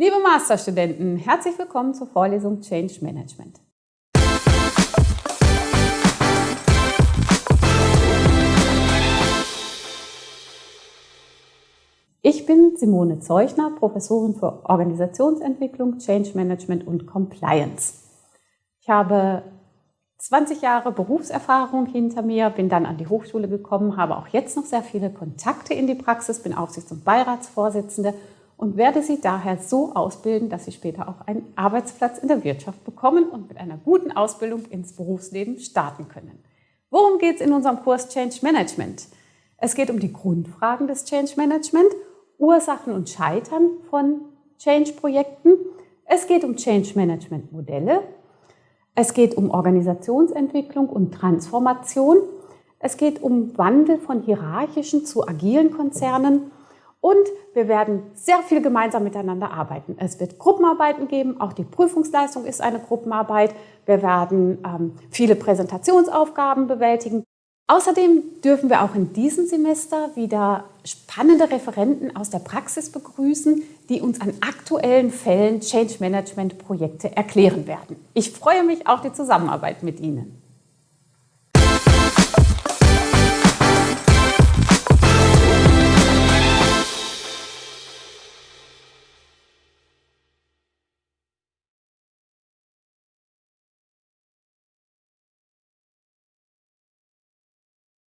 Liebe Masterstudenten, herzlich willkommen zur Vorlesung Change Management. Ich bin Simone Zeuchner, Professorin für Organisationsentwicklung, Change Management und Compliance. Ich habe 20 Jahre Berufserfahrung hinter mir, bin dann an die Hochschule gekommen, habe auch jetzt noch sehr viele Kontakte in die Praxis, bin Aufsichts- und Beiratsvorsitzende und werde Sie daher so ausbilden, dass Sie später auch einen Arbeitsplatz in der Wirtschaft bekommen und mit einer guten Ausbildung ins Berufsleben starten können. Worum geht es in unserem Kurs Change Management? Es geht um die Grundfragen des Change Management, Ursachen und Scheitern von Change-Projekten. Es geht um Change Management Modelle. Es geht um Organisationsentwicklung und Transformation. Es geht um Wandel von hierarchischen zu agilen Konzernen und wir werden sehr viel gemeinsam miteinander arbeiten. Es wird Gruppenarbeiten geben, auch die Prüfungsleistung ist eine Gruppenarbeit. Wir werden ähm, viele Präsentationsaufgaben bewältigen. Außerdem dürfen wir auch in diesem Semester wieder spannende Referenten aus der Praxis begrüßen, die uns an aktuellen Fällen Change Management Projekte erklären werden. Ich freue mich auf die Zusammenarbeit mit Ihnen.